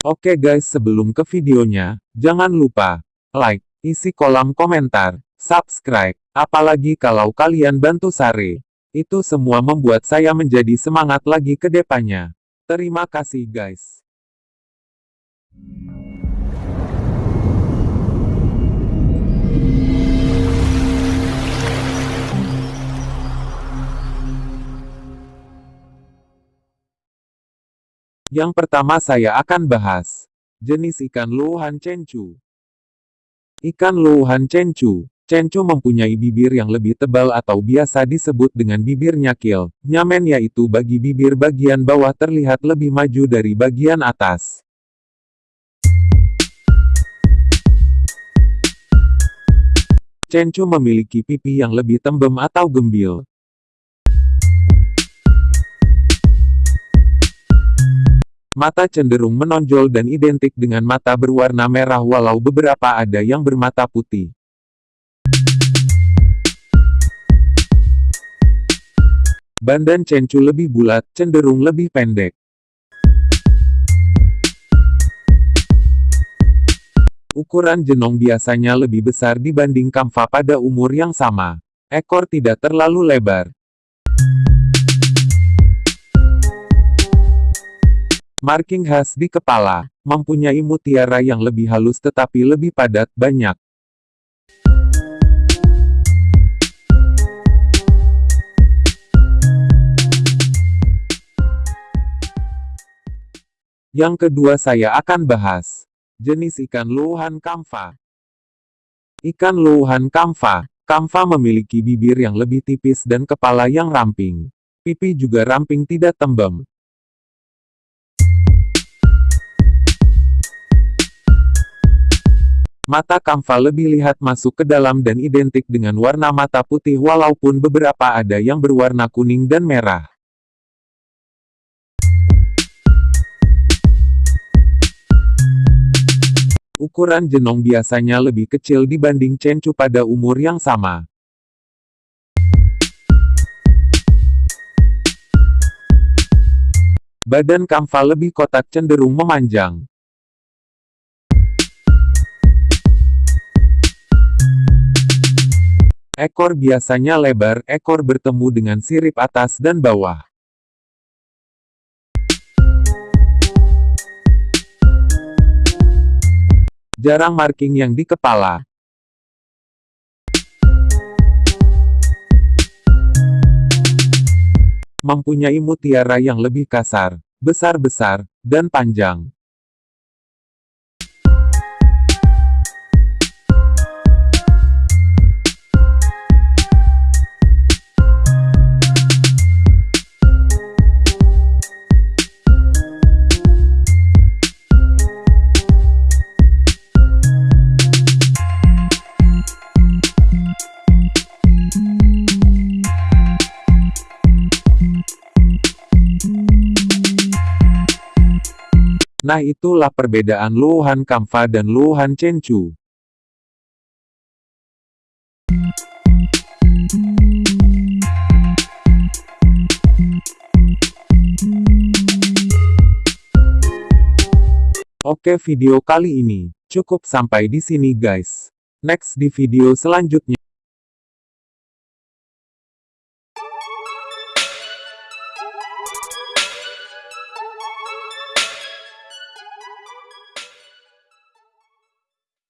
Oke guys sebelum ke videonya, jangan lupa, like, isi kolom komentar, subscribe, apalagi kalau kalian bantu Sare. Itu semua membuat saya menjadi semangat lagi ke depannya. Terima kasih guys. Yang pertama saya akan bahas jenis ikan luhan cencu. Ikan luhan cencu. Cencu mempunyai bibir yang lebih tebal atau biasa disebut dengan bibir nyakil. Nyamen yaitu bagi bibir bagian bawah terlihat lebih maju dari bagian atas. Cencu memiliki pipi yang lebih tembem atau gembil. Mata cenderung menonjol dan identik dengan mata berwarna merah walau beberapa ada yang bermata putih. Badan cencu lebih bulat, cenderung lebih pendek. Ukuran jenong biasanya lebih besar dibanding kamfa pada umur yang sama. Ekor tidak terlalu lebar. Marking khas di kepala, mempunyai mutiara yang lebih halus tetapi lebih padat, banyak. Yang kedua saya akan bahas jenis ikan luhan kamfa. Ikan luhan kamfa. Kamfa memiliki bibir yang lebih tipis dan kepala yang ramping. Pipi juga ramping tidak tembem. Mata kamfa lebih lihat masuk ke dalam dan identik dengan warna mata putih walaupun beberapa ada yang berwarna kuning dan merah. Ukuran jenong biasanya lebih kecil dibanding cencu pada umur yang sama. Badan kamfa lebih kotak cenderung memanjang. Ekor biasanya lebar, ekor bertemu dengan sirip atas dan bawah. Jarang marking yang di kepala. Mempunyai mutiara yang lebih kasar, besar-besar, dan panjang. Nah itulah perbedaan Luhan Kamfa dan Luhan Chenchu. Oke video kali ini, cukup sampai di sini guys. Next di video selanjutnya.